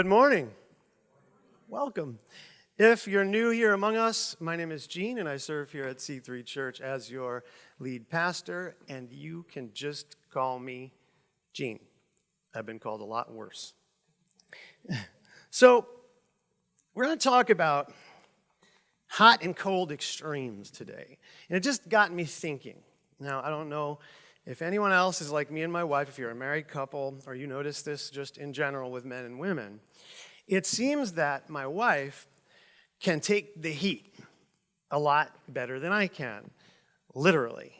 Good morning. Welcome. If you're new here among us, my name is Gene, and I serve here at C3 Church as your lead pastor, and you can just call me Gene. I've been called a lot worse. So, we're going to talk about hot and cold extremes today. And it just got me thinking. Now, I don't know if anyone else is like me and my wife, if you're a married couple, or you notice this just in general with men and women, it seems that my wife can take the heat a lot better than I can, literally.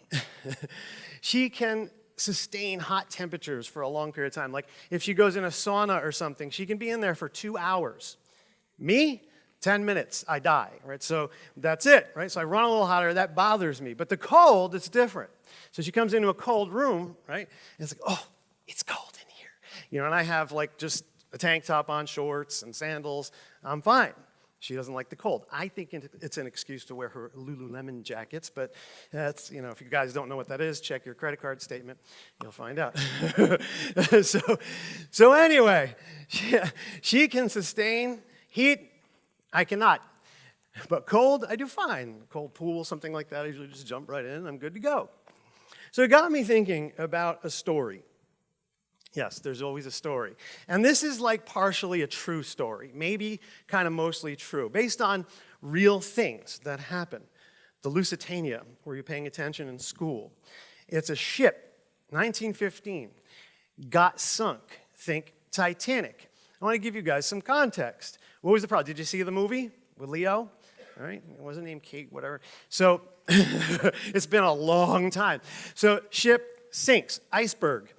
she can sustain hot temperatures for a long period of time. Like if she goes in a sauna or something, she can be in there for two hours. Me, 10 minutes, I die, right? So that's it, right? So I run a little hotter, that bothers me. But the cold, it's different. So she comes into a cold room, right? And it's like, oh, it's cold in here. You know, and I have like just a tank top on, shorts and sandals. I'm fine. She doesn't like the cold. I think it's an excuse to wear her Lululemon jackets, but that's, you know, if you guys don't know what that is, check your credit card statement. You'll find out. so, so anyway, she, she can sustain heat. I cannot. But cold, I do fine. Cold pool, something like that, I usually just jump right in. I'm good to go. So it got me thinking about a story. Yes, there's always a story. And this is like partially a true story, maybe kind of mostly true, based on real things that happen. The Lusitania, were you paying attention in school? It's a ship, 1915, got sunk. Think Titanic. I want to give you guys some context. What was the problem? Did you see the movie with Leo? All right, it wasn't named Kate, whatever. So it's been a long time. So ship sinks, iceberg.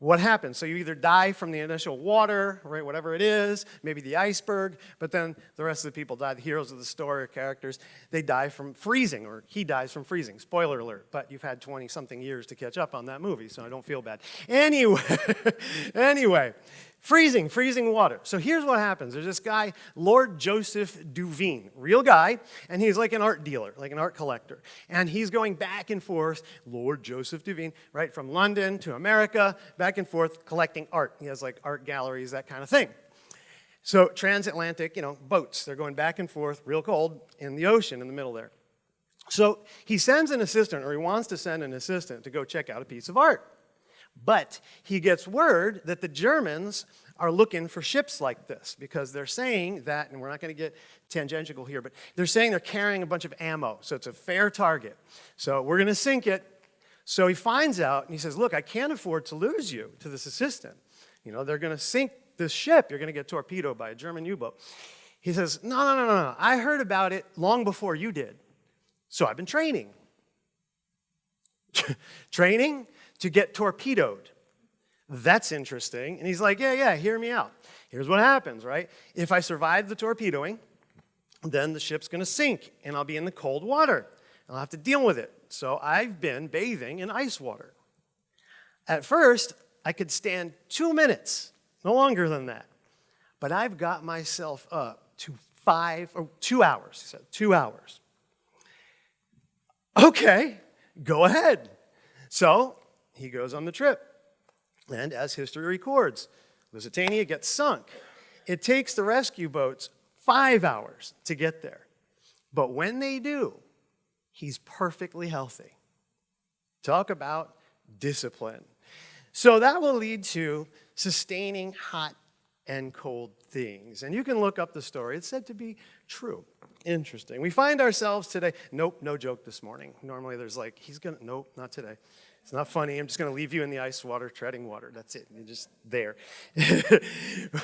What happens? So you either die from the initial water, right, whatever it is, maybe the iceberg, but then the rest of the people die, the heroes of the story characters, they die from freezing, or he dies from freezing. Spoiler alert, but you've had 20-something years to catch up on that movie, so I don't feel bad. Anyway, anyway, Freezing, freezing water. So here's what happens. There's this guy, Lord Joseph Duveen, real guy, and he's like an art dealer, like an art collector. And he's going back and forth, Lord Joseph Duveen, right, from London to America, back and forth collecting art. He has like art galleries, that kind of thing. So transatlantic, you know, boats, they're going back and forth, real cold, in the ocean in the middle there. So he sends an assistant, or he wants to send an assistant to go check out a piece of art. But he gets word that the Germans are looking for ships like this because they're saying that, and we're not going to get tangential here, but they're saying they're carrying a bunch of ammo, so it's a fair target. So we're going to sink it. So he finds out, and he says, look, I can't afford to lose you to this assistant. You know, they're going to sink this ship. You're going to get torpedoed by a German U-boat. He says, no, no, no, no, no. I heard about it long before you did. So I've been training. training? To get torpedoed. That's interesting. And he's like, yeah, yeah, hear me out. Here's what happens, right? If I survive the torpedoing, then the ship's going to sink and I'll be in the cold water. I'll have to deal with it. So I've been bathing in ice water. At first, I could stand two minutes, no longer than that. But I've got myself up to five or two hours, he said, two hours. Okay, go ahead. So he goes on the trip. And as history records, Lusitania gets sunk. It takes the rescue boats five hours to get there. But when they do, he's perfectly healthy. Talk about discipline. So that will lead to sustaining hot and cold things. And you can look up the story. It's said to be true. Interesting. We find ourselves today, nope, no joke this morning. Normally there's like, he's gonna, nope, not today. It's not funny. I'm just going to leave you in the ice water, treading water. That's it. You're just there.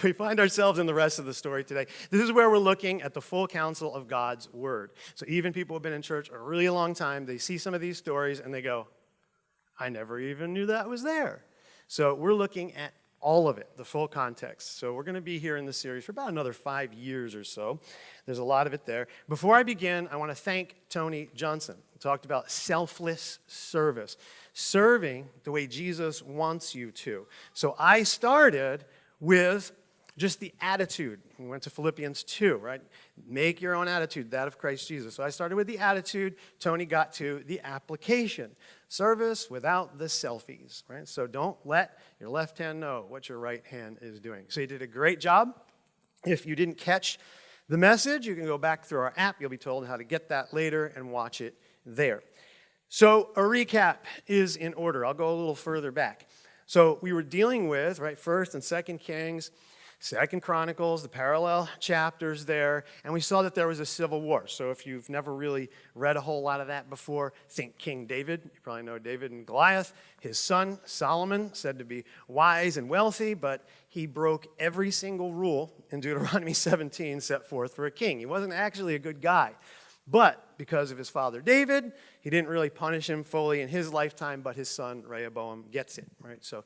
we find ourselves in the rest of the story today. This is where we're looking at the full counsel of God's word. So even people who have been in church a really long time, they see some of these stories and they go, I never even knew that was there. So we're looking at all of it, the full context. So we're going to be here in this series for about another five years or so. There's a lot of it there. Before I begin, I want to thank Tony Johnson. Talked about selfless service serving the way Jesus wants you to. So I started with just the attitude. We went to Philippians 2, right? Make your own attitude, that of Christ Jesus. So I started with the attitude. Tony got to the application. Service without the selfies, right? So don't let your left hand know what your right hand is doing. So you did a great job. If you didn't catch the message, you can go back through our app. You'll be told how to get that later and watch it there. So a recap is in order. I'll go a little further back. So we were dealing with, right, First and Second Kings, Second Chronicles, the parallel chapters there, and we saw that there was a civil war. So if you've never really read a whole lot of that before, think King David. You probably know David and Goliath. His son, Solomon, said to be wise and wealthy, but he broke every single rule in Deuteronomy 17 set forth for a king. He wasn't actually a good guy. But because of his father David, he didn't really punish him fully in his lifetime, but his son Rehoboam gets it, right? So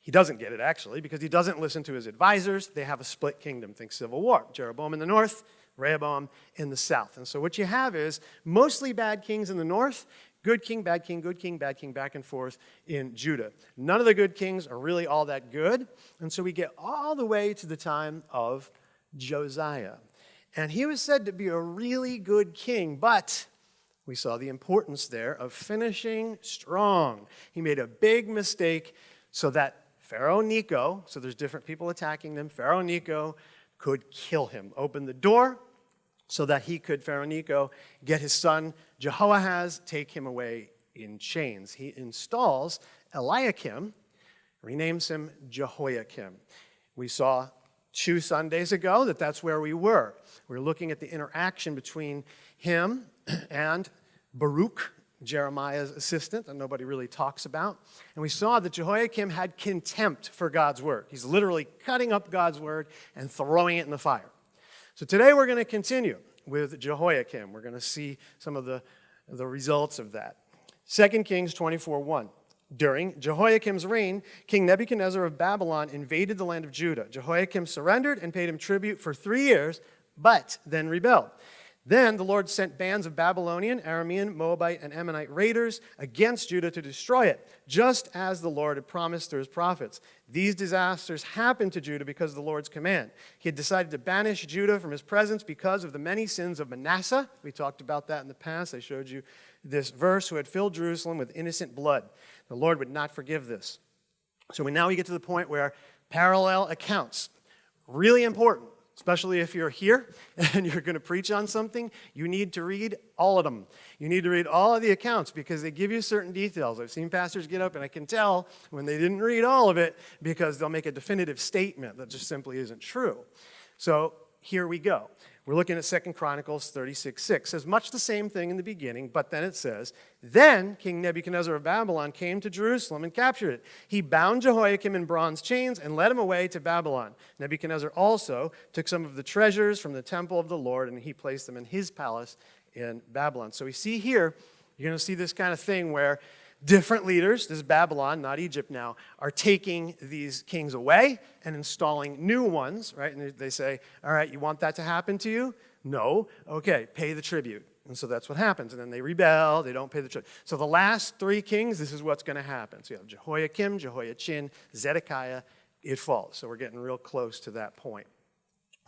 he doesn't get it, actually, because he doesn't listen to his advisors. They have a split kingdom. Think civil war. Jeroboam in the north, Rehoboam in the south. And so what you have is mostly bad kings in the north, good king, bad king, good king, bad king, back and forth in Judah. None of the good kings are really all that good. And so we get all the way to the time of Josiah. And he was said to be a really good king, but we saw the importance there of finishing strong. He made a big mistake so that Pharaoh Necho, so there's different people attacking them, Pharaoh Necho could kill him, open the door so that he could, Pharaoh Necho, get his son Jehoahaz, take him away in chains. He installs Eliakim, renames him Jehoiakim. We saw two Sundays ago that that's where we were. We we're looking at the interaction between him and Baruch, Jeremiah's assistant that nobody really talks about. And we saw that Jehoiakim had contempt for God's word. He's literally cutting up God's word and throwing it in the fire. So today we're going to continue with Jehoiakim. We're going to see some of the, the results of that. 2 Kings 24 1. During Jehoiakim's reign, King Nebuchadnezzar of Babylon invaded the land of Judah. Jehoiakim surrendered and paid him tribute for three years, but then rebelled. Then the Lord sent bands of Babylonian, Aramean, Moabite, and Ammonite raiders against Judah to destroy it, just as the Lord had promised through his prophets. These disasters happened to Judah because of the Lord's command. He had decided to banish Judah from his presence because of the many sins of Manasseh. We talked about that in the past. I showed you this verse, who had filled Jerusalem with innocent blood. The Lord would not forgive this. So we, now we get to the point where parallel accounts, really important especially if you're here and you're going to preach on something, you need to read all of them. You need to read all of the accounts because they give you certain details. I've seen pastors get up and I can tell when they didn't read all of it because they'll make a definitive statement that just simply isn't true. So here we go. We're looking at Second Chronicles 36 6. It says much the same thing in the beginning, but then it says, Then King Nebuchadnezzar of Babylon came to Jerusalem and captured it. He bound Jehoiakim in bronze chains and led him away to Babylon. Nebuchadnezzar also took some of the treasures from the temple of the Lord and he placed them in his palace in Babylon. So we see here, you're going to see this kind of thing where different leaders, this is Babylon, not Egypt now, are taking these kings away and installing new ones, right? And they say, all right, you want that to happen to you? No. Okay, pay the tribute. And so that's what happens. And then they rebel, they don't pay the tribute. So the last three kings, this is what's going to happen. So you have Jehoiakim, Jehoiachin, Zedekiah, it falls. So we're getting real close to that point.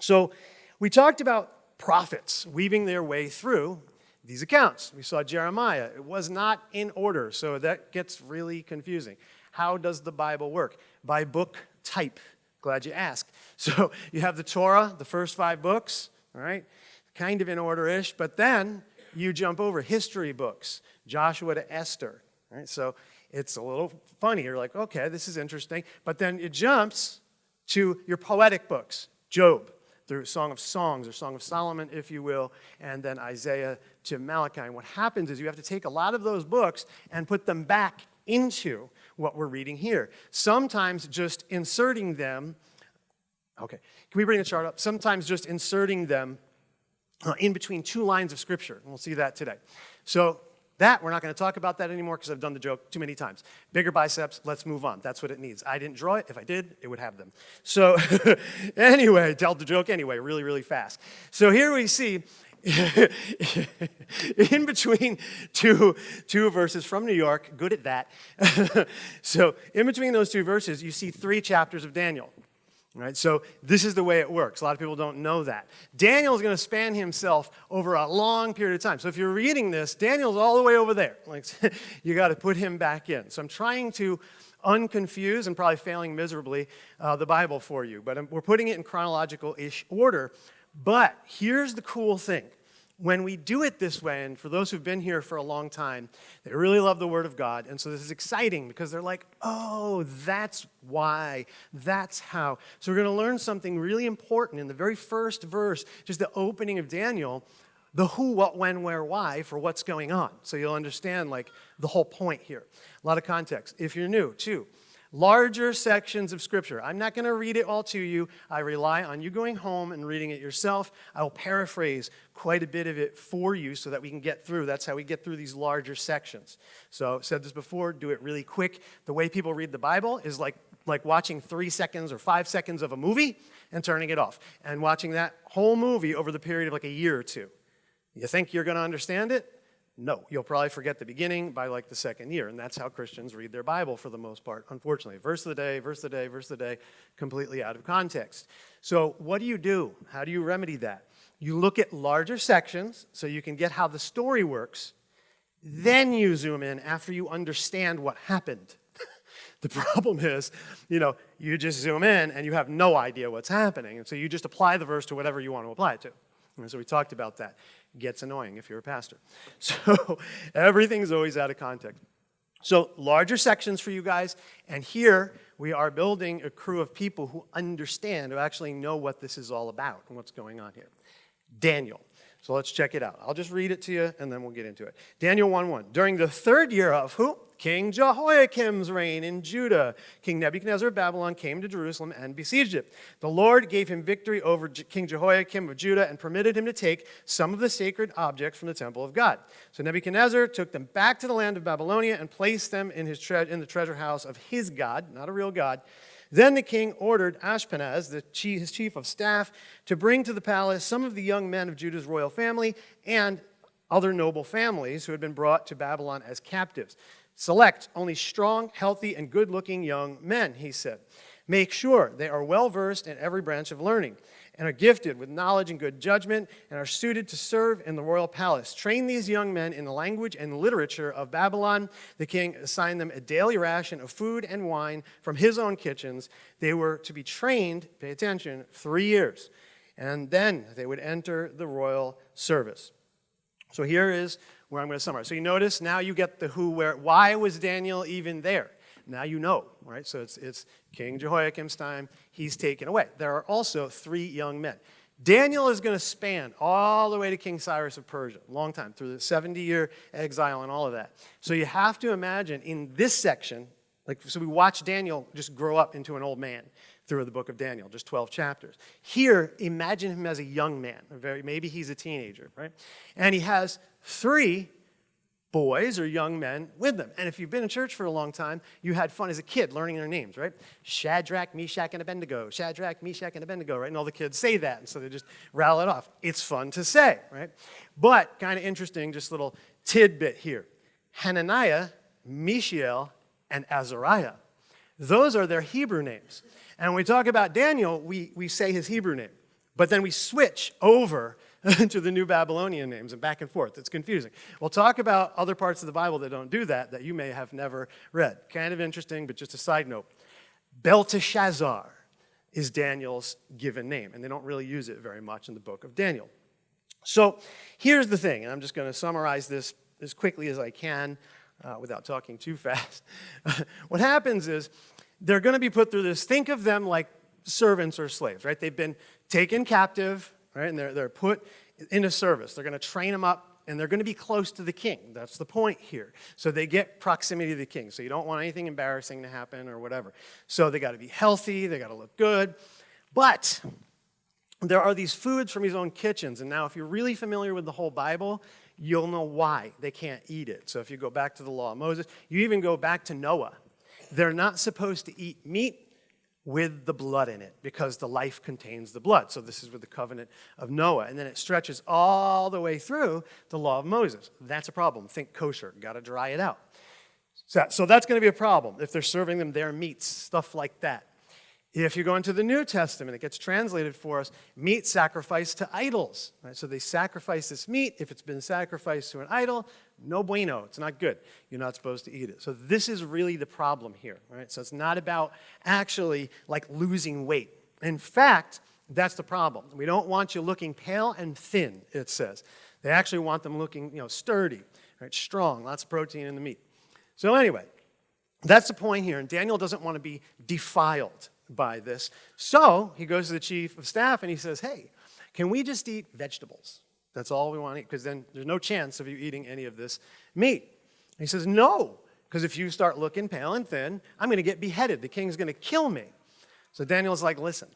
So we talked about prophets weaving their way through these accounts. We saw Jeremiah. It was not in order, so that gets really confusing. How does the Bible work? By book type. Glad you asked. So you have the Torah, the first five books, all right? Kind of in order-ish, but then you jump over history books, Joshua to Esther, right? So it's a little funny. You're like, okay, this is interesting. But then it jumps to your poetic books, Job, through Song of Songs or Song of Solomon, if you will, and then Isaiah to Malachi. And what happens is you have to take a lot of those books and put them back into what we're reading here. Sometimes just inserting them, okay, can we bring the chart up? Sometimes just inserting them uh, in between two lines of scripture. And we'll see that today. So that, we're not going to talk about that anymore because I've done the joke too many times. Bigger biceps, let's move on. That's what it needs. I didn't draw it. If I did, it would have them. So anyway, tell the joke anyway, really, really fast. So here we see in between two, two verses from New York, good at that. so in between those two verses, you see three chapters of Daniel. Right? So this is the way it works. A lot of people don't know that. Daniel is going to span himself over a long period of time. So if you're reading this, Daniel's all the way over there. Like you got to put him back in. So I'm trying to unconfused and probably failing miserably uh, the Bible for you. But um, we're putting it in chronological ish order. But here's the cool thing when we do it this way, and for those who've been here for a long time, they really love the Word of God. And so this is exciting because they're like, oh, that's why, that's how. So we're going to learn something really important in the very first verse, just the opening of Daniel, the who, what, when, where, why for what's going on. So you'll understand like the whole point here. A lot of context. If you're new, too larger sections of Scripture. I'm not going to read it all to you. I rely on you going home and reading it yourself. I will paraphrase quite a bit of it for you so that we can get through. That's how we get through these larger sections. So, said this before, do it really quick. The way people read the Bible is like, like watching three seconds or five seconds of a movie and turning it off, and watching that whole movie over the period of like a year or two. You think you're going to understand it? No, you'll probably forget the beginning by like the second year, and that's how Christians read their Bible for the most part, unfortunately. Verse of the day, verse of the day, verse of the day, completely out of context. So, what do you do? How do you remedy that? You look at larger sections so you can get how the story works, then you zoom in after you understand what happened. the problem is, you know, you just zoom in and you have no idea what's happening, and so you just apply the verse to whatever you want to apply it to. And so we talked about that gets annoying if you're a pastor. So everything's always out of context. So larger sections for you guys, and here we are building a crew of people who understand, who actually know what this is all about and what's going on here. Daniel. So let's check it out. I'll just read it to you and then we'll get into it. Daniel 1:1. During the third year of who? King Jehoiakim's reign in Judah, King Nebuchadnezzar of Babylon came to Jerusalem and besieged it. The Lord gave him victory over King Jehoiakim of Judah and permitted him to take some of the sacred objects from the temple of God. So Nebuchadnezzar took them back to the land of Babylonia and placed them in, his in the treasure house of his God, not a real God. Then the king ordered Ashpenaz, the chief, his chief of staff, to bring to the palace some of the young men of Judah's royal family and other noble families who had been brought to Babylon as captives. Select only strong, healthy, and good looking young men, he said. Make sure they are well versed in every branch of learning and are gifted with knowledge and good judgment and are suited to serve in the royal palace. Train these young men in the language and literature of Babylon. The king assigned them a daily ration of food and wine from his own kitchens. They were to be trained, pay attention, three years, and then they would enter the royal service. So here is where I'm going to summarize. So you notice now you get the who, where, why was Daniel even there? Now you know, right? So it's, it's King Jehoiakim's time. He's taken away. There are also three young men. Daniel is going to span all the way to King Cyrus of Persia, long time, through the 70 year exile and all of that. So you have to imagine in this section, like, so we watch Daniel just grow up into an old man through the book of Daniel, just 12 chapters. Here, imagine him as a young man, very, maybe he's a teenager, right? And he has three boys or young men with them. And if you've been in church for a long time, you had fun as a kid learning their names, right? Shadrach, Meshach, and Abednego. Shadrach, Meshach, and Abednego, right? And all the kids say that, and so they just rattle it off. It's fun to say, right? But kind of interesting, just little tidbit here. Hananiah, Mishael, and Azariah. Those are their Hebrew names. And when we talk about Daniel, we, we say his Hebrew name. But then we switch over to the new Babylonian names and back and forth. It's confusing. We'll talk about other parts of the Bible that don't do that, that you may have never read. Kind of interesting, but just a side note. Belteshazzar is Daniel's given name, and they don't really use it very much in the book of Daniel. So here's the thing, and I'm just going to summarize this as quickly as I can uh, without talking too fast. what happens is they're going to be put through this. Think of them like servants or slaves, right? They've been taken captive, right? And they're, they're put into service. They're going to train them up and they're going to be close to the king. That's the point here. So they get proximity to the king. So you don't want anything embarrassing to happen or whatever. So they got to be healthy, they got to look good. But there are these foods from his own kitchens. And now, if you're really familiar with the whole Bible, you'll know why they can't eat it. So if you go back to the law of Moses, you even go back to Noah. They're not supposed to eat meat with the blood in it because the life contains the blood. So this is with the covenant of Noah. And then it stretches all the way through the law of Moses. That's a problem. Think kosher, got to dry it out. So, so that's going to be a problem if they're serving them their meats, stuff like that. If you go into the New Testament, it gets translated for us meat sacrificed to idols. Right? So they sacrifice this meat. If it's been sacrificed to an idol, No bueno, it's not good. You're not supposed to eat it. So this is really the problem here, right? So it's not about actually like losing weight. In fact, that's the problem. We don't want you looking pale and thin, it says. They actually want them looking, you know, sturdy, right? Strong, lots of protein in the meat. So anyway, that's the point here. And Daniel doesn't want to be defiled by this. So he goes to the chief of staff and he says, hey, can we just eat vegetables? That's all we want to eat, because then there's no chance of you eating any of this meat. And he says, no, because if you start looking pale and thin, I'm going to get beheaded. The king's going to kill me. So Daniel's like, listen,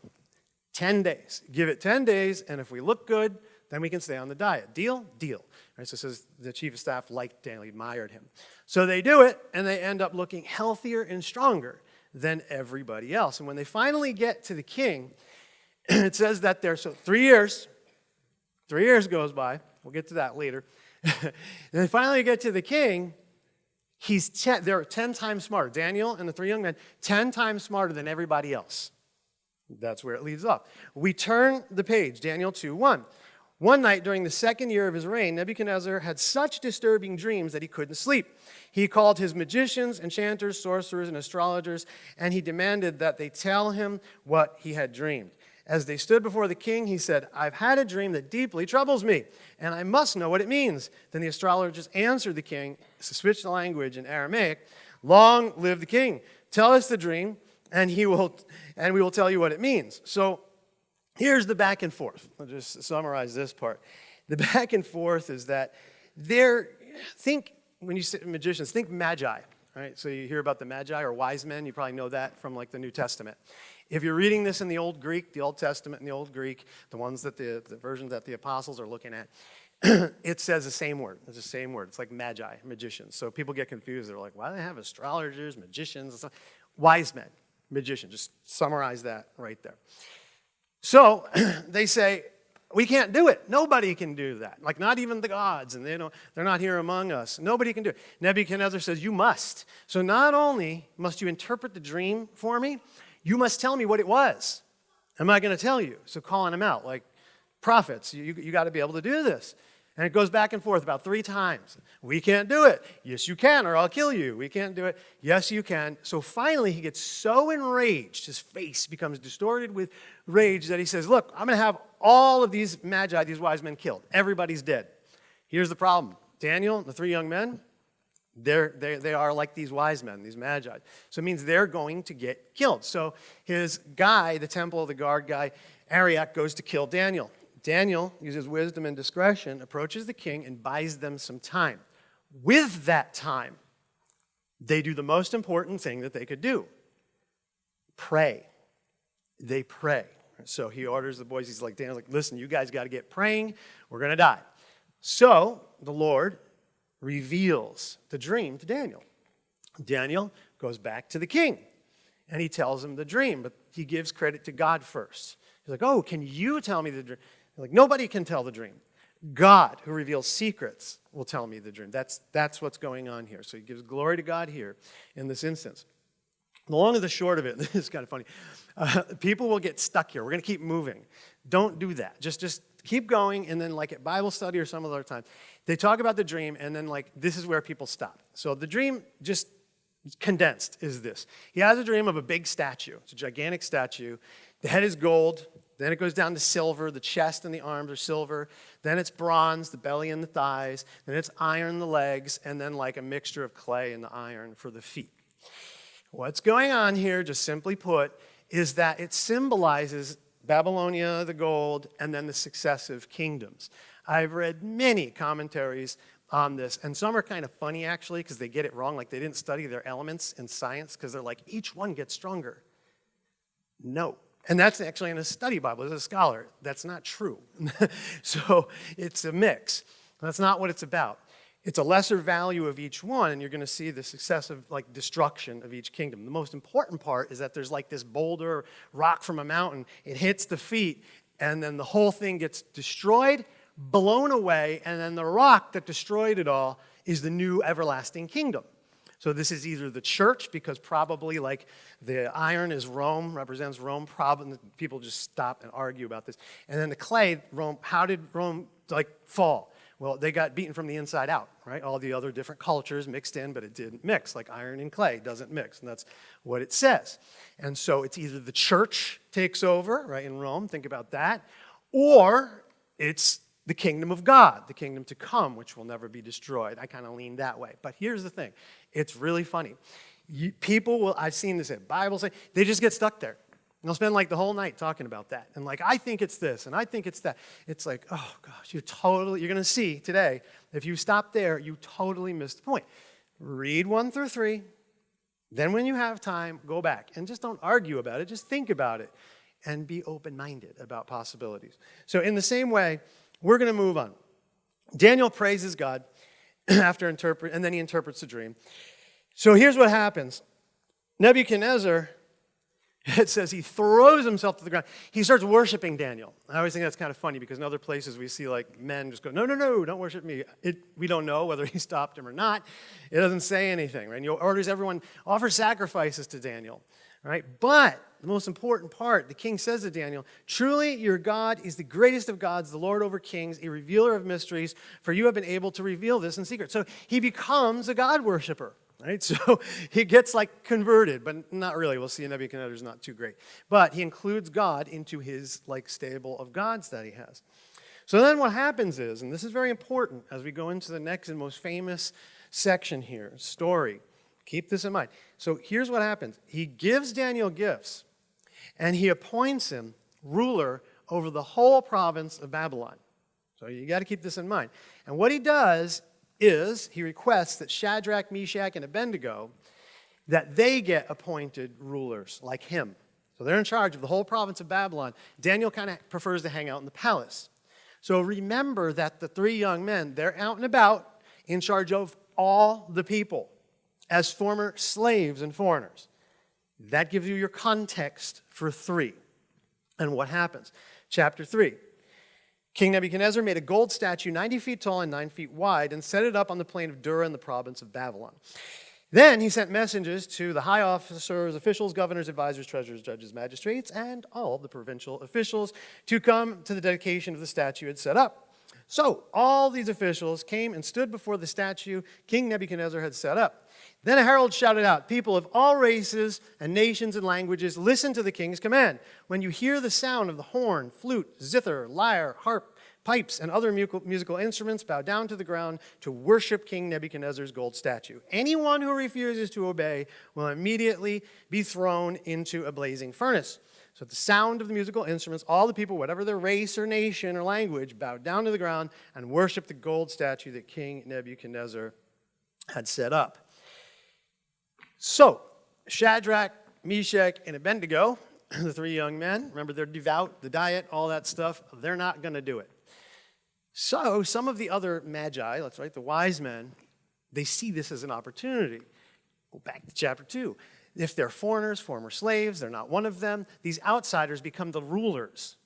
10 days. Give it 10 days, and if we look good, then we can stay on the diet. Deal? Deal. Right, so says the chief of staff liked Daniel, admired him. So they do it, and they end up looking healthier and stronger than everybody else. And when they finally get to the king, it says that they're, so three years, three years goes by. We'll get to that later. and they finally you get to the king. He's ten, they're 10 times smarter. Daniel and the three young men, 10 times smarter than everybody else. That's where it leads up. We turn the page, Daniel 2 1. One night during the second year of his reign, Nebuchadnezzar had such disturbing dreams that he couldn't sleep. He called his magicians, enchanters, sorcerers, and astrologers, and he demanded that they tell him what he had dreamed. As they stood before the king, he said, I've had a dream that deeply troubles me, and I must know what it means. Then the astrologers answered the king, switched the language in Aramaic, Long live the king. Tell us the dream, and, he will, and we will tell you what it means. So here's the back and forth. I'll just summarize this part. The back and forth is that there, think, when you say magicians, think magi, right? So you hear about the magi or wise men, you probably know that from like the New Testament. If you're reading this in the Old Greek, the Old Testament in the Old Greek, the ones that the, the versions that the apostles are looking at, it says the same word. It's the same word. It's like magi, magicians. So people get confused. They're like, why do they have astrologers, magicians? Wise men, magicians. Just summarize that right there. So they say, we can't do it. Nobody can do that. Like not even the gods, and they don't, they're not here among us. Nobody can do it. Nebuchadnezzar says, you must. So not only must you interpret the dream for me, you must tell me what it was. Am I going to tell you? So calling him out, like prophets, you, you got to be able to do this. And it goes back and forth about three times. We can't do it. Yes, you can, or I'll kill you. We can't do it. Yes, you can. So finally, he gets so enraged, his face becomes distorted with rage that he says, Look, I'm going to have all of these magi, these wise men killed. Everybody's dead. Here's the problem Daniel, the three young men, they're, they, they are like these wise men, these magi. So it means they're going to get killed. So his guy, the temple of the guard guy, Arioch, goes to kill Daniel. Daniel uses wisdom and discretion, approaches the king, and buys them some time. With that time, they do the most important thing that they could do pray. They pray. So he orders the boys, he's like, Daniel's like, listen, you guys got to get praying. We're going to die. So the Lord reveals the dream to Daniel. Daniel goes back to the king and he tells him the dream, but he gives credit to God first. He's like, Oh, can you tell me the dream? Like, nobody can tell the dream. God, who reveals secrets, will tell me the dream. That's, that's what's going on here. So he gives glory to God here in this instance. The long and the short of it, this is kind of funny. Uh, people will get stuck here. We're going to keep moving. Don't do that. Just, just keep going, and then, like at Bible study or some other time, they talk about the dream, and then, like, this is where people stop. So the dream, just condensed, is this. He has a dream of a big statue. It's a gigantic statue. The head is gold, then it goes down to silver. The chest and the arms are silver. Then it's bronze, the belly and the thighs. Then it's iron, the legs. And then like a mixture of clay and the iron for the feet. What's going on here, just simply put, is that it symbolizes Babylonia, the gold, and then the successive kingdoms. I've read many commentaries on this, and some are kind of funny actually because they get it wrong. Like they didn't study their elements in science because they're like, each one gets stronger. No, and that's actually in a study Bible as a scholar. That's not true. so it's a mix. That's not what it's about. It's a lesser value of each one, and you're going to see the successive like destruction of each kingdom. The most important part is that there's like this boulder, rock from a mountain. It hits the feet, and then the whole thing gets destroyed, blown away, and then the rock that destroyed it all is the new everlasting kingdom. So this is either the church, because probably like the iron is Rome, represents Rome. Probably people just stop and argue about this. And then the clay, Rome. How did Rome like fall? Well, they got beaten from the inside out, right? All the other different cultures mixed in, but it didn't mix, like iron and clay doesn't mix, and that's what it says. And so it's either the church takes over, right, in Rome, think about that, or it's the kingdom of God, the kingdom to come, which will never be destroyed. I kind of lean that way. But here's the thing it's really funny. You, people will, I've seen this at Bible say, they just get stuck there. And they'll spend like the whole night talking about that. And like, I think it's this, and I think it's that. It's like, oh gosh, you're totally, you're going to see today, if you stop there, you totally missed the point. Read one through three. Then when you have time, go back. And just don't argue about it, just think about it and be open minded about possibilities. So, in the same way, we're going to move on. Daniel praises God after interpret, and then he interprets the dream. So, here's what happens Nebuchadnezzar, it says he throws himself to the ground. He starts worshiping Daniel. I always think that's kind of funny because in other places we see like men just go, no, no, no, don't worship me. It, we don't know whether he stopped him or not. It doesn't say anything, right? And he orders everyone, offer sacrifices to Daniel, right? But the most important part, the king says to Daniel, Truly your God is the greatest of gods, the Lord over kings, a revealer of mysteries, for you have been able to reveal this in secret. So he becomes a God worshiper. Right? So he gets like converted, but not really. We'll see Nebuchadnezzar's not too great. But he includes God into his like stable of gods that he has. So then what happens is, and this is very important as we go into the next and most famous section here, story. Keep this in mind. So here's what happens. He gives Daniel gifts and he appoints him ruler over the whole province of Babylon. So you got to keep this in mind. And what he does is he requests that Shadrach, Meshach, and Abednego that they get appointed rulers like him. So they're in charge of the whole province of Babylon. Daniel kind of prefers to hang out in the palace. So remember that the three young men, they're out and about in charge of all the people as former slaves and foreigners. That gives you your context for 3 and what happens. Chapter 3. King Nebuchadnezzar made a gold statue 90 feet tall and 9 feet wide and set it up on the plain of Dura in the province of Babylon. Then he sent messengers to the high officers, officials, governors, advisors, treasurers, judges, magistrates, and all the provincial officials to come to the dedication of the statue he had set up. So all these officials came and stood before the statue King Nebuchadnezzar had set up. Then a herald shouted out, People of all races and nations and languages, listen to the king's command. When you hear the sound of the horn, flute, zither, lyre, harp, pipes, and other musical instruments, bow down to the ground to worship King Nebuchadnezzar's gold statue. Anyone who refuses to obey will immediately be thrown into a blazing furnace. So at the sound of the musical instruments, all the people, whatever their race or nation or language, bowed down to the ground and worshiped the gold statue that King Nebuchadnezzar had set up. So, Shadrach, Meshach, and Abednego, the three young men, remember they're devout, the diet, all that stuff, they're not going to do it. So, some of the other magi, let's write the wise men, they see this as an opportunity. Go back to chapter 2. If they're foreigners, former slaves, they're not one of them, these outsiders become the rulers.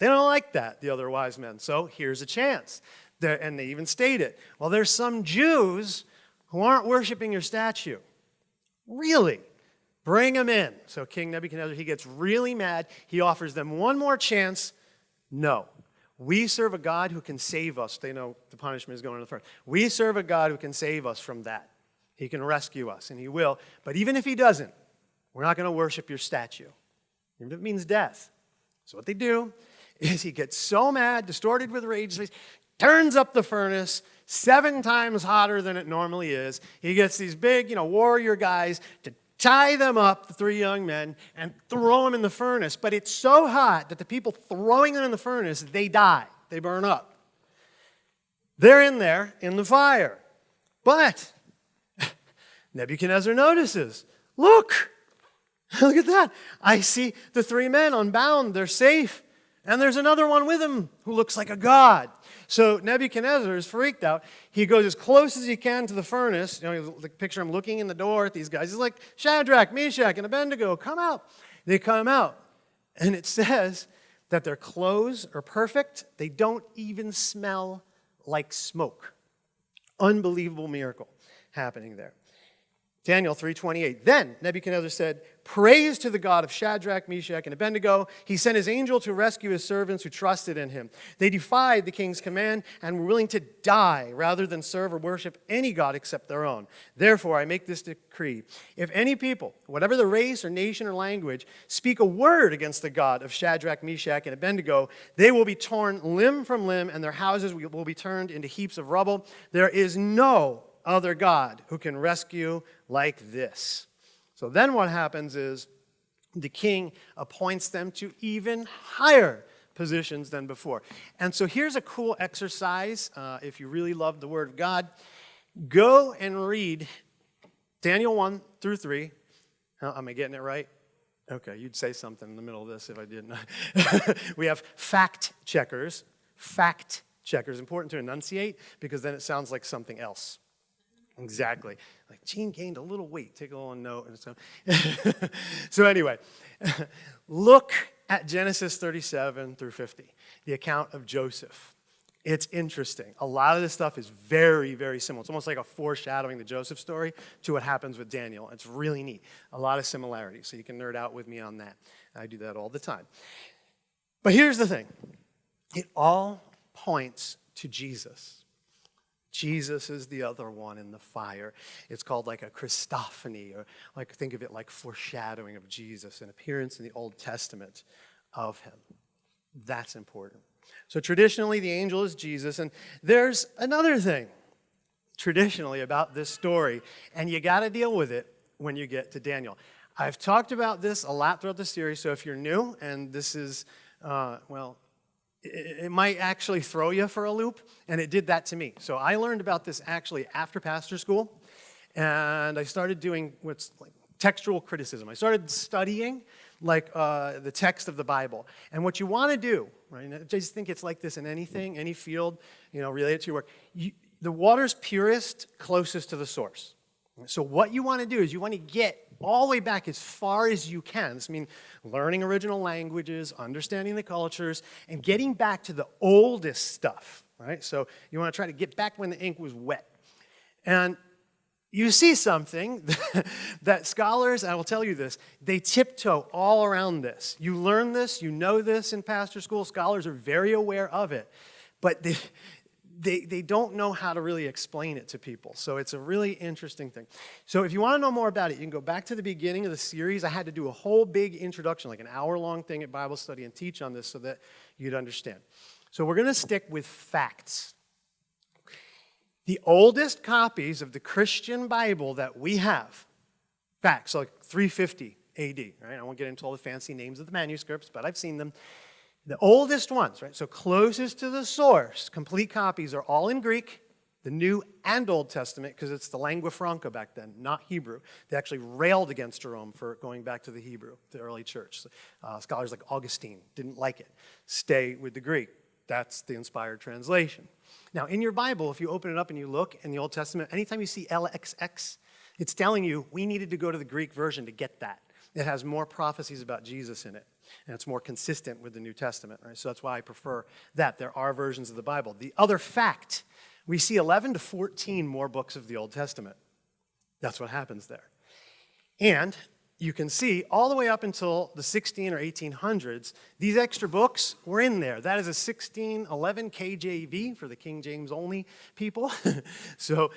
They don't like that, the other wise men. So here's a chance. They're, and they even state it. Well, there's some Jews who aren't worshiping your statue. Really? Bring them in. So King Nebuchadnezzar, he gets really mad. He offers them one more chance. No. We serve a God who can save us. They know the punishment is going to the front. We serve a God who can save us from that. He can rescue us, and he will. But even if he doesn't, we're not going to worship your statue. Even if it means death. So what they do is he gets so mad, distorted with rage, turns up the furnace, seven times hotter than it normally is. He gets these big, you know, warrior guys to tie them up, the three young men, and throw them in the furnace. But it's so hot that the people throwing them in the furnace, they die. They burn up. They're in there in the fire. But Nebuchadnezzar notices, look, look at that. I see the three men unbound. They're safe. And there's another one with him who looks like a god. So Nebuchadnezzar is freaked out. He goes as close as he can to the furnace. You know, the picture I'm looking in the door at these guys. He's like, Shadrach, Meshach, and Abednego, come out. They come out. And it says that their clothes are perfect. They don't even smell like smoke. Unbelievable miracle happening there. Daniel 3:28. Then Nebuchadnezzar said, Praise to the God of Shadrach, Meshach, and Abednego. He sent his angel to rescue his servants who trusted in him. They defied the king's command and were willing to die rather than serve or worship any God except their own. Therefore, I make this decree. If any people, whatever the race or nation or language, speak a word against the God of Shadrach, Meshach, and Abednego, they will be torn limb from limb, and their houses will be turned into heaps of rubble. There is no other God who can rescue like this. So then what happens is the king appoints them to even higher positions than before. And so here's a cool exercise uh, if you really love the Word of God. Go and read Daniel 1 through 3. am I getting it right? Okay, you'd say something in the middle of this if I didn't. we have fact checkers. Fact checkers. Important to enunciate because then it sounds like something else. Exactly. Like Gene gained a little weight. Take a little note. And so, so anyway, look at Genesis 37 through 50, the account of Joseph. It's interesting. A lot of this stuff is very, very similar. It's almost like a foreshadowing the Joseph story to what happens with Daniel. It's really neat. A lot of similarities. So you can nerd out with me on that. I do that all the time. But here's the thing it all points to Jesus. Jesus is the other one in the fire. It's called like a Christophany, or like think of it like foreshadowing of Jesus, an appearance in the Old Testament of him. That's important. So traditionally, the angel is Jesus. And there's another thing traditionally about this story, and you got to deal with it when you get to Daniel. I've talked about this a lot throughout the series, so if you're new and this is, uh, well, it, might actually throw you for a loop, and it did that to me. So I learned about this actually after pastor school, and I started doing what's like textual criticism. I started studying like uh, the text of the Bible. And what you want to do, right, I just think it's like this in anything, any field, you know, related to your work. You, the water's purest, closest to the source. So what you want to do is you want to get all the way back as far as you can. This means learning original languages, understanding the cultures, and getting back to the oldest stuff, right? So you want to try to get back when the ink was wet. And you see something that scholars, I will tell you this, they tiptoe all around this. You learn this, you know this in pastor school, scholars are very aware of it, but they, they, they don't know how to really explain it to people. So it's a really interesting thing. So if you want to know more about it, you can go back to the beginning of the series. I had to do a whole big introduction, like an hour-long thing at Bible study and teach on this so that you'd understand. So we're going to stick with facts the oldest copies of the Christian Bible that we have, facts, like 350 AD, right? I won't get into all the fancy names of the manuscripts, but I've seen them. The oldest ones, right? So closest to the source, complete copies are all in Greek, the New and Old Testament, because it's the lingua franca back then, not Hebrew. They actually railed against Jerome for going back to the Hebrew, the early church. Uh, scholars like Augustine didn't like it. Stay with the Greek. That's the inspired translation. Now, in your Bible, if you open it up and you look in the Old Testament, anytime you see LXX, it's telling you we needed to go to the Greek version to get that. It has more prophecies about Jesus in it, and it's more consistent with the New Testament, right? So that's why I prefer that. There are versions of the Bible. The other fact, we see 11 to 14 more books of the Old Testament. That's what happens there. And you can see all the way up until the 16 or 1800s, these extra books were in there. That is a 1611 KJV for the King James only people. so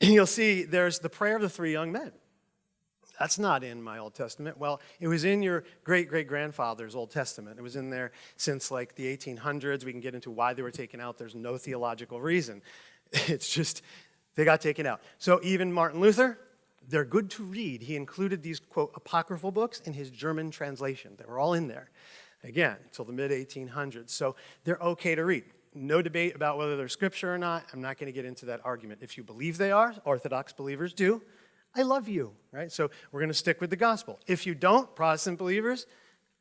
you'll see there's the prayer of the three young men. That's not in my Old Testament. Well, it was in your great great grandfather's Old Testament. It was in there since like the 1800s. We can get into why they were taken out. There's no theological reason. It's just they got taken out. So even Martin Luther, they're good to read. He included these, quote, apocryphal books in his German translation. They were all in there, again, until the mid 1800s. So they're okay to read. No debate about whether they're scripture or not. I'm not going to get into that argument. If you believe they are, Orthodox believers do, I love you, right? So we're going to stick with the gospel. If you don't, Protestant believers,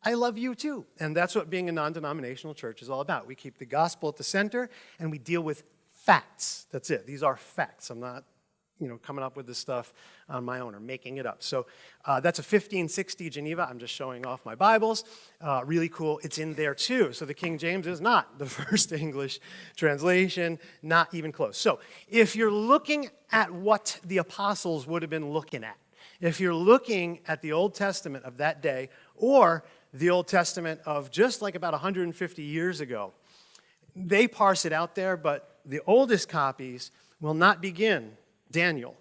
I love you too. And that's what being a non denominational church is all about. We keep the gospel at the center and we deal with facts. That's it. These are facts. I'm not you know, coming up with this stuff on my own or making it up. So uh, that's a 1560 Geneva. I'm just showing off my Bibles. Uh, really cool. It's in there too. So the King James is not the first English translation, not even close. So if you're looking at what the apostles would have been looking at, if you're looking at the Old Testament of that day or the Old Testament of just like about 150 years ago, they parse it out there, but the oldest copies will not begin Daniel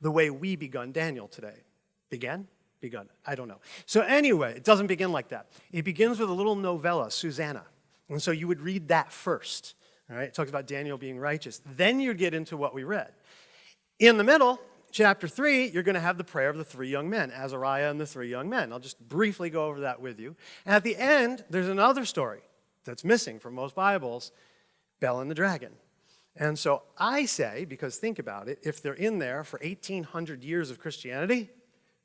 the way we begun Daniel today. Began? Begun. I don't know. So anyway, it doesn't begin like that. It begins with a little novella, Susanna. And so you would read that first. All right, it talks about Daniel being righteous. Then you get into what we read. In the middle, chapter 3, you're going to have the prayer of the three young men, Azariah and the three young men. I'll just briefly go over that with you. And at the end, there's another story that's missing from most Bibles, Bel and the dragon. And so I say, because think about it, if they're in there for 1,800 years of Christianity,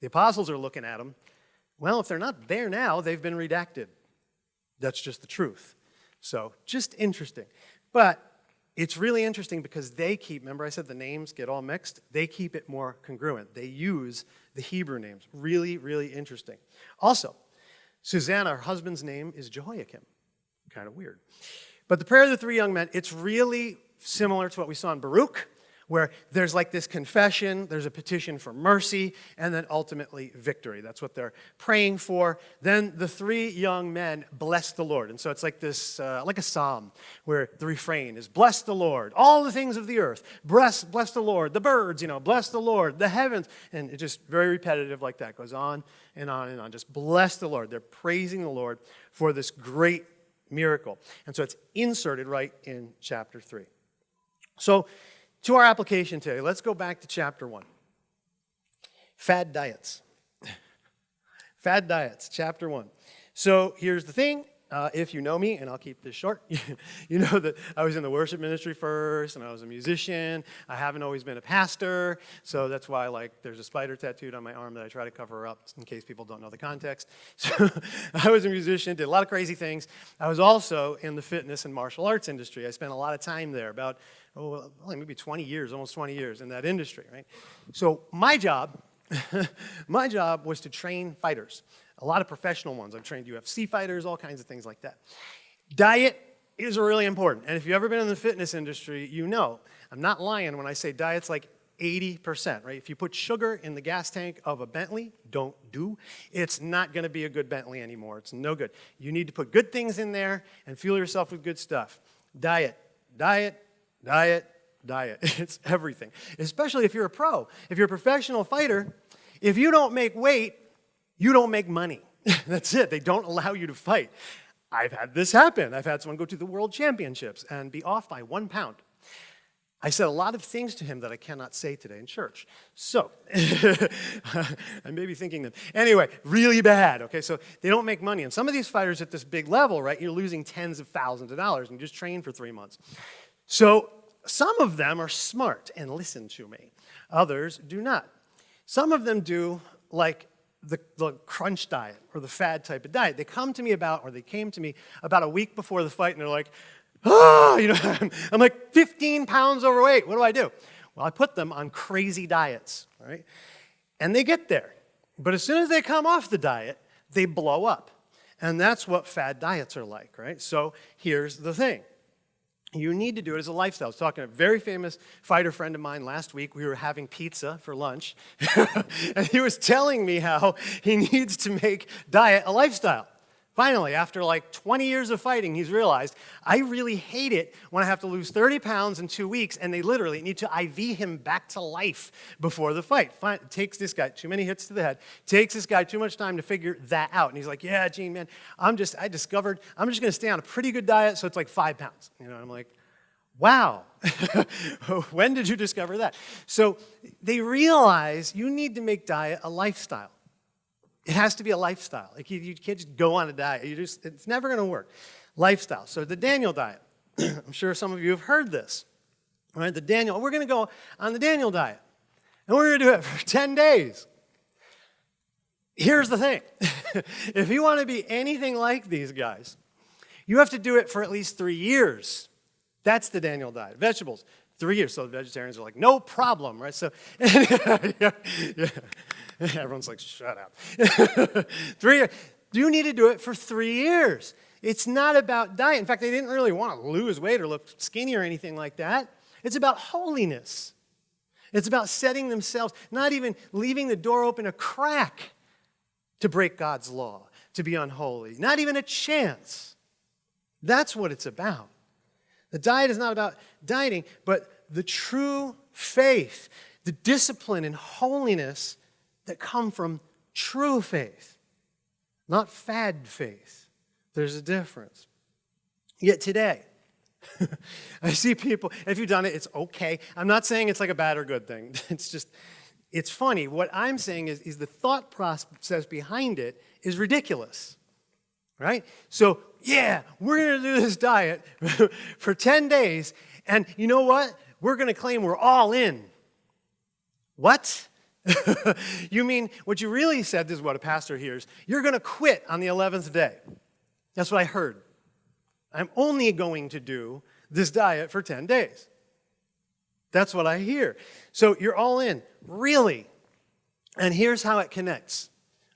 the apostles are looking at them. Well, if they're not there now, they've been redacted. That's just the truth. So just interesting. But it's really interesting because they keep, remember I said the names get all mixed? They keep it more congruent. They use the Hebrew names. Really, really interesting. Also, Susanna, her husband's name is Jehoiakim. Kind of weird. But the prayer of the three young men, it's really similar to what we saw in Baruch, where there's like this confession, there's a petition for mercy, and then ultimately victory. That's what they're praying for. Then the three young men bless the Lord. And so it's like this, uh, like a psalm, where the refrain is, bless the Lord, all the things of the earth, bless, bless the Lord, the birds, you know, bless the Lord, the heavens. And it's just very repetitive like that, goes on and on and on. Just bless the Lord. They're praising the Lord for this great miracle. And so it's inserted right in chapter 3. So, to our application today, let's go back to chapter 1. Fad diets. Fad diets, chapter 1. So, here's the thing uh, if you know me, and I'll keep this short, you know that I was in the worship ministry first, and I was a musician. I haven't always been a pastor, so that's why like there's a spider tattooed on my arm that I try to cover up in case people don't know the context. So I was a musician, did a lot of crazy things. I was also in the fitness and martial arts industry. I spent a lot of time there, about oh, maybe 20 years, almost 20 years in that industry, right? So my job, my job was to train fighters a lot of professional ones. I've trained UFC fighters, all kinds of things like that. Diet is really important. And if you've ever been in the fitness industry, you know, I'm not lying when I say diet's like 80%, right? If you put sugar in the gas tank of a Bentley, don't do, it's not gonna be a good Bentley anymore. It's no good. You need to put good things in there and fuel yourself with good stuff. Diet, diet, diet, diet. It's everything, especially if you're a pro. If you're a professional fighter, if you don't make weight, you don't make money. That's it. They don't allow you to fight. I've had this happen. I've had someone go to the world championships and be off by one pound. I said a lot of things to him that I cannot say today in church. So, I may be thinking them. Anyway, really bad, okay? So they don't make money. And some of these fighters at this big level, right, you're losing tens of thousands of dollars and you just train for three months. So some of them are smart and listen to me. Others do not. Some of them do like the, the crunch diet or the fad type of diet. They come to me about, or they came to me about a week before the fight and they're like, ah, you know, I'm, I'm like 15 pounds overweight. What do I do? Well, I put them on crazy diets, right? And they get there. But as soon as they come off the diet, they blow up. And that's what fad diets are like, right? So here's the thing you need to do it as a lifestyle. I was talking to a very famous fighter friend of mine last week. We were having pizza for lunch, and he was telling me how he needs to make diet a lifestyle. Finally, after like 20 years of fighting, he's realized, I really hate it when I have to lose 30 pounds in two weeks and they literally need to IV him back to life before the fight. Fine, takes this guy too many hits to the head, takes this guy too much time to figure that out. And he's like, yeah, Gene, man, I'm just, I discovered, I'm just gonna stay on a pretty good diet so it's like five pounds. You know, I'm like, wow, when did you discover that? So they realize you need to make diet a lifestyle. It has to be a lifestyle. Like you, you can't just go on a diet. You just, it's never going to work. Lifestyle. So the Daniel diet. I'm sure some of you have heard this. Right, the Daniel. We're going to go on the Daniel diet. And we're going to do it for 10 days. Here's the thing. if you want to be anything like these guys, you have to do it for at least three years. That's the Daniel diet. Vegetables, three years. So the vegetarians are like, no problem, right? So, yeah, yeah. Everyone's like, shut up. three years. You need to do it for three years. It's not about diet. In fact, they didn't really want to lose weight or look skinny or anything like that. It's about holiness. It's about setting themselves, not even leaving the door open a crack to break God's law, to be unholy, not even a chance. That's what it's about. The diet is not about dieting, but the true faith, the discipline and holiness that come from true faith, not fad faith. There's a difference. Yet today, I see people, if you've done it, it's okay. I'm not saying it's like a bad or good thing. It's just, it's funny. What I'm saying is, is the thought process behind it is ridiculous, right? So, yeah, we're going to do this diet for 10 days, and you know what? We're going to claim we're all in. What? you mean what you really said, this is what a pastor hears, you're going to quit on the 11th day. That's what I heard. I'm only going to do this diet for 10 days. That's what I hear. So you're all in. Really? And here's how it connects.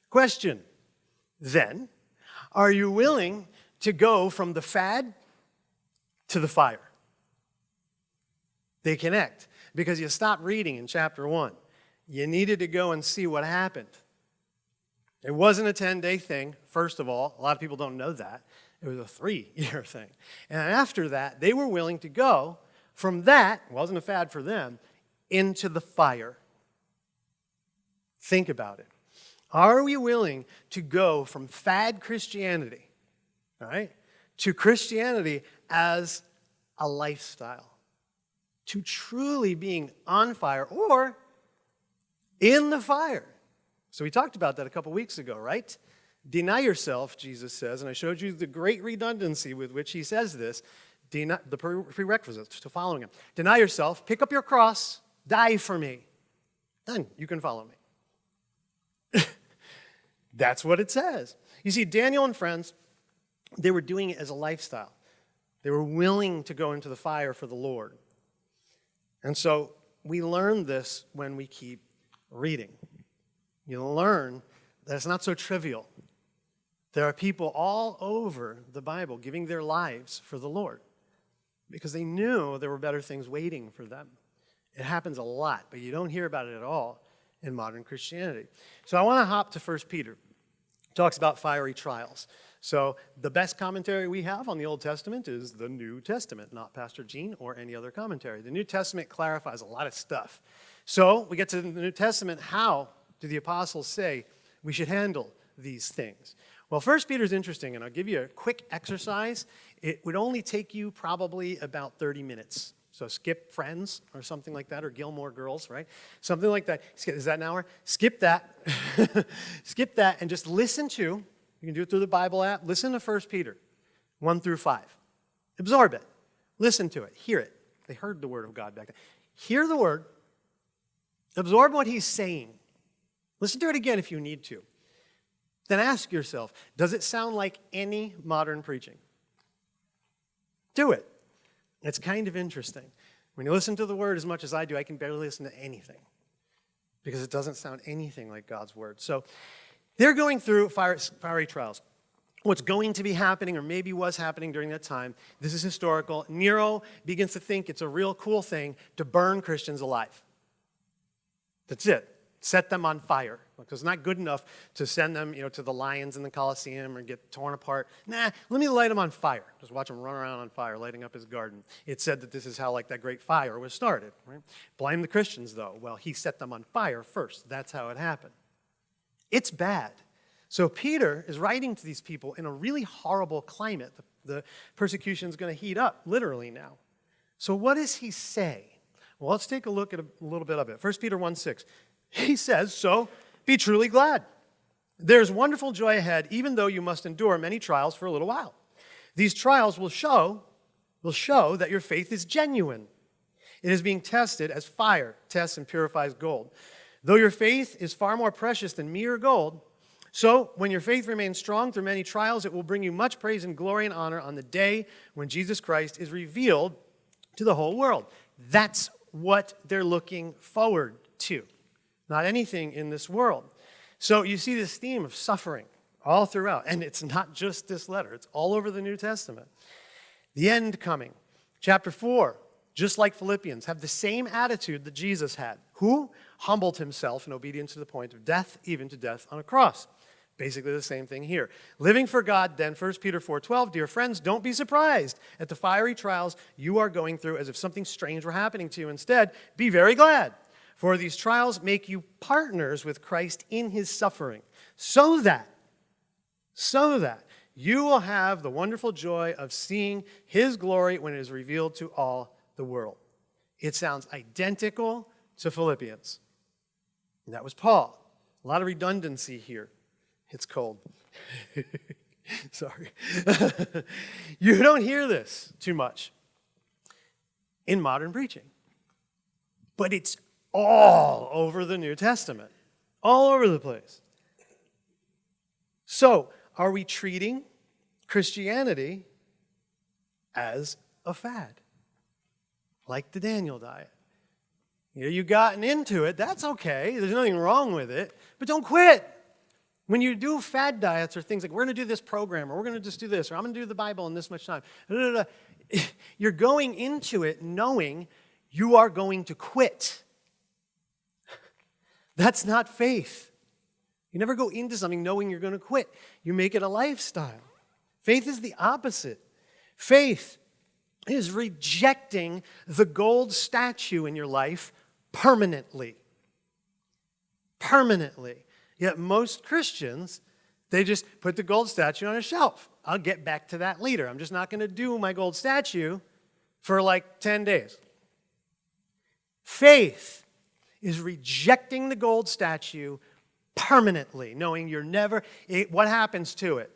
Question Then, are you willing to go from the fad to the fire? They connect because you stop reading in chapter 1. You needed to go and see what happened. It wasn't a 10 day thing, first of all. A lot of people don't know that. It was a three year thing. And after that, they were willing to go from that, wasn't a fad for them, into the fire. Think about it. Are we willing to go from fad Christianity, right, to Christianity as a lifestyle? To truly being on fire or in the fire. So we talked about that a couple weeks ago, right? Deny yourself, Jesus says, and I showed you the great redundancy with which he says this, deny, the prerequisites to following him. Deny yourself, pick up your cross, die for me. Then you can follow me. That's what it says. You see, Daniel and friends, they were doing it as a lifestyle. They were willing to go into the fire for the Lord. And so we learn this when we keep reading. You learn that it's not so trivial. There are people all over the Bible giving their lives for the Lord because they knew there were better things waiting for them. It happens a lot, but you don't hear about it at all in modern Christianity. So I want to hop to 1 Peter. It talks about fiery trials. So the best commentary we have on the Old Testament is the New Testament, not Pastor Gene or any other commentary. The New Testament clarifies a lot of stuff. So we get to the New Testament. How do the apostles say we should handle these things? Well, First Peter is interesting, and I'll give you a quick exercise. It would only take you probably about 30 minutes. So skip Friends or something like that, or Gilmore Girls, right? Something like that. Is that an hour? Skip that. skip that and just listen to, you can do it through the Bible app, listen to First Peter 1 through 5. Absorb it. Listen to it. Hear it. They heard the word of God back then. Hear the word. Absorb what he's saying. Listen to it again if you need to then ask yourself does it sound like any modern preaching? Do it. It's kind of interesting. When you listen to the word as much as I do, I can barely listen to anything because it doesn't sound anything like God's word. So they're going through fire, fiery trials. What's going to be happening, or maybe was happening during that time, this is historical. Nero begins to think it's a real cool thing to burn Christians alive. That's it set them on fire. Because it's not good enough to send them you know, to the lions in the Colosseum or get torn apart. Nah, let me light them on fire. Just watch them run around on fire, lighting up his garden. It said that this is how like that great fire was started. Right? Blame the Christians, though. Well, he set them on fire first. That's how it happened. It's bad. So Peter is writing to these people in a really horrible climate. The, the persecution is going to heat up, literally now. So what does he say? Well, let's take a look at a little bit of it. 1 Peter 1 6. He says, So be truly glad. There's wonderful joy ahead, even though you must endure many trials for a little while. These trials will show, will show that your faith is genuine. It is being tested as fire tests and purifies gold. Though your faith is far more precious than mere gold, so when your faith remains strong through many trials, it will bring you much praise and glory and honor on the day when Jesus Christ is revealed to the whole world. That's what they're looking forward to not anything in this world. So you see this theme of suffering all throughout. And it's not just this letter, it's all over the New Testament. The end coming. Chapter 4 just like Philippians, have the same attitude that Jesus had, who humbled himself in obedience to the point of death, even to death on a cross. Basically the same thing here. Living for God, then 1 Peter 4:12, dear friends, don't be surprised at the fiery trials you are going through as if something strange were happening to you. Instead, be very glad, for these trials make you partners with Christ in his suffering, so that so that you will have the wonderful joy of seeing his glory when it is revealed to all the world. It sounds identical to Philippians. And that was Paul. A lot of redundancy here. It's cold. Sorry. you don't hear this too much in modern preaching. But it's all over the New Testament, all over the place. So, are we treating Christianity as a fad? Like the Daniel diet. You know, you've gotten into it, that's okay. There's nothing wrong with it, but don't quit. When you do fad diets or things like, we're going to do this program, or we're going to just do this, or I'm going to do the Bible in this much time, you're going into it knowing you are going to quit. That's not faith. You never go into something knowing you're going to quit. You make it a lifestyle. Faith is the opposite. Faith is rejecting the gold statue in your life permanently. Permanently. Yet most Christians, they just put the gold statue on a shelf. I'll get back to that later. I'm just not going to do my gold statue for like 10 days. Faith is rejecting the gold statue permanently, knowing you're never, it, what happens to it?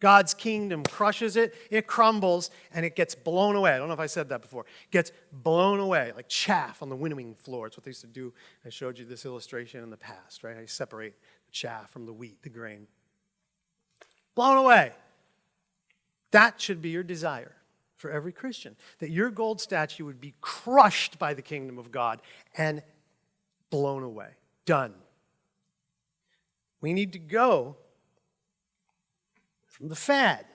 God's kingdom crushes it, it crumbles, and it gets blown away. I don't know if I said that before. It gets blown away, like chaff on the winnowing floor. It's what they used to do. I showed you this illustration in the past, right? I separate chaff from the wheat, the grain. Blown away. That should be your desire for every Christian, that your gold statue would be crushed by the kingdom of God and blown away. Done. We need to go from the fad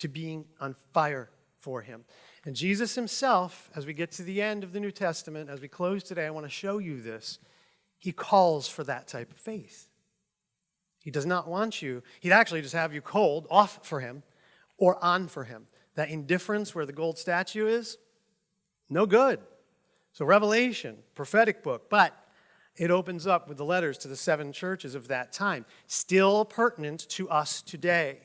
to being on fire for Him. And Jesus Himself, as we get to the end of the New Testament, as we close today, I want to show you this. He calls for that type of faith. He does not want you, He'd actually just have you cold, off for Him, or on for Him. That indifference where the gold statue is, no good. So, Revelation, prophetic book, but it opens up with the letters to the seven churches of that time, still pertinent to us today.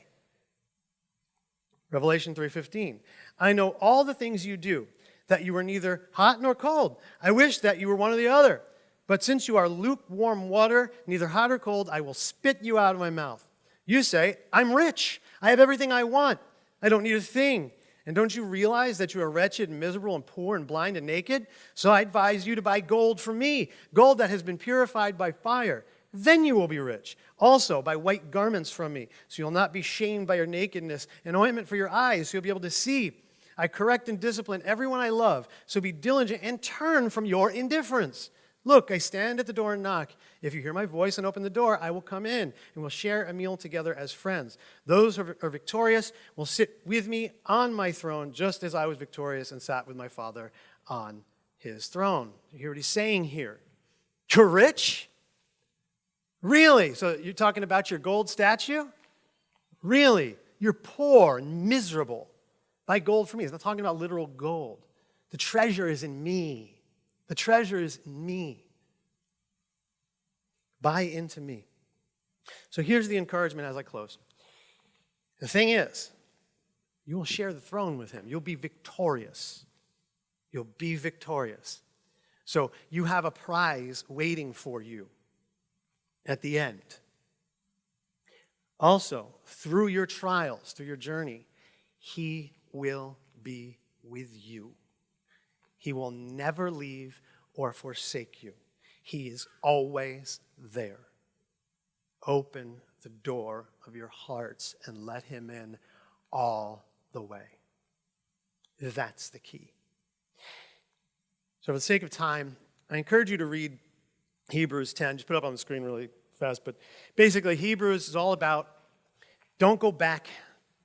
Revelation 3:15. I know all the things you do, that you are neither hot nor cold. I wish that you were one or the other. But since you are lukewarm water, neither hot or cold, I will spit you out of my mouth. You say, I'm rich. I have everything I want. I don't need a thing. And don't you realize that you are wretched and miserable and poor and blind and naked? So I advise you to buy gold from me, gold that has been purified by fire. Then you will be rich. Also, buy white garments from me, so you'll not be shamed by your nakedness, and ointment for your eyes, so you'll be able to see. I correct and discipline everyone I love, so be diligent and turn from your indifference. Look, I stand at the door and knock. If you hear my voice and open the door, I will come in and we'll share a meal together as friends. Those who are victorious will sit with me on my throne, just as I was victorious and sat with my Father on his throne. You hear what he's saying here? You're rich? Really? So you're talking about your gold statue? Really? You're poor and miserable. Buy gold for me. He's not talking about literal gold. The treasure is in me. The treasure is me. Buy into me. So here's the encouragement as I close. The thing is, you will share the throne with him. You'll be victorious. You'll be victorious. So you have a prize waiting for you at the end. Also, through your trials, through your journey, he will be with you. He will never leave or forsake you. He is always there. Open the door of your hearts and let Him in all the way. That's the key. So, for the sake of time, I encourage you to read Hebrews 10. Just put it up on the screen really fast. But basically, Hebrews is all about don't go back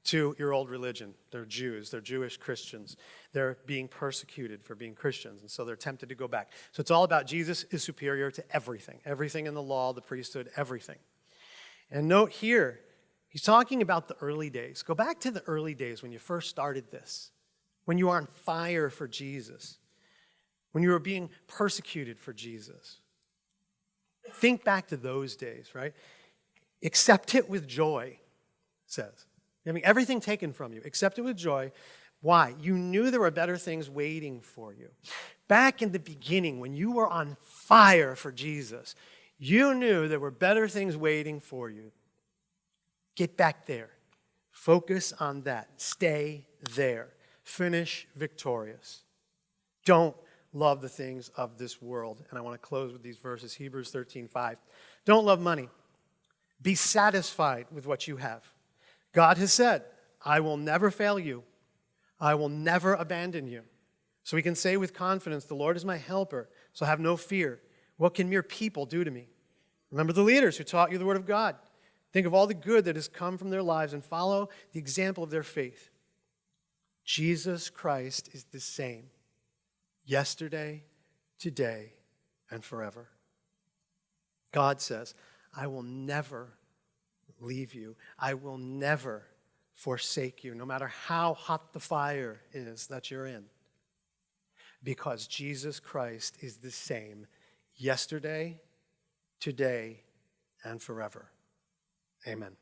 to your old religion. They're Jews, they're Jewish Christians. They're being persecuted for being Christians, and so they're tempted to go back. So it's all about Jesus is superior to everything everything in the law, the priesthood, everything. And note here, he's talking about the early days. Go back to the early days when you first started this, when you were on fire for Jesus, when you were being persecuted for Jesus. Think back to those days, right? Accept it with joy, says. Mean, everything taken from you, accept it with joy. Why? You knew there were better things waiting for you. Back in the beginning, when you were on fire for Jesus, you knew there were better things waiting for you. Get back there. Focus on that. Stay there. Finish victorious. Don't love the things of this world. And I want to close with these verses Hebrews 13 5. Don't love money. Be satisfied with what you have. God has said, I will never fail you, I will never abandon you. So we can say with confidence, The Lord is my helper, so have no fear. What can mere people do to me? Remember the leaders who taught you the word of God. Think of all the good that has come from their lives and follow the example of their faith. Jesus Christ is the same yesterday, today, and forever. God says, I will never leave you. I will never forsake you, no matter how hot the fire is that you're in. Because Jesus Christ is the same yesterday, today, and forever. Amen.